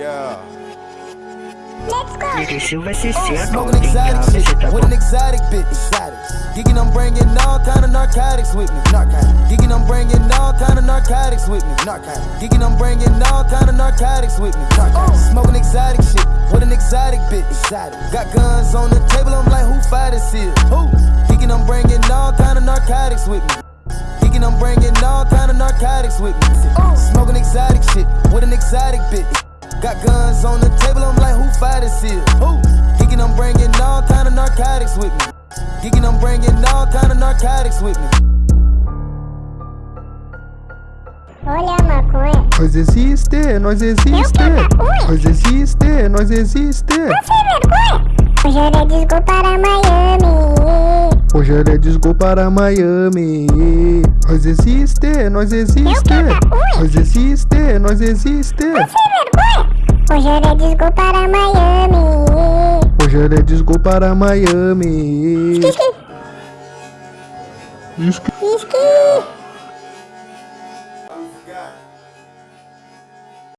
Yeah. Let's go. Ele Silva se senta, Smoking tem exotic shit with an exotic bitch. Exotics. Geeking, I'm bringing all kind of narcotics with me. Narcotics. Geeking, I'm bringing all kind of narcotics with me. Narcotics. Geeking, I'm bringing all kind of narcotics with me. Narcotics. Oh. Smoking exotic shit with an exotic bitch. Exotic. Got guns on the table, I'm like, who fight this here? Who? Geeking, I'm bringing all kind of narcotics with me. Geeking, I'm bringing all kind of narcotics with me. Oh. Smoking exotic shit with an exotic bitch. Got guns on the table, I'm like, who fight this here? Who? Geeking, I'm bringing all kind of narcotics with me. Geeking, I'm bringing all kind of narcotics with me. Olha a maconha. Nós existe, nós existe. Nós existe, nós existe. Sem vergonha. Hoje é disco para Miami. Hoje é disco para Miami. Nós existe, nós existe. Nós existe, nós existe. Sem vergonha. Rogério é desgol para Miami. Rogério é desgol para Miami. Esqui, esqui. Esqui. esqui.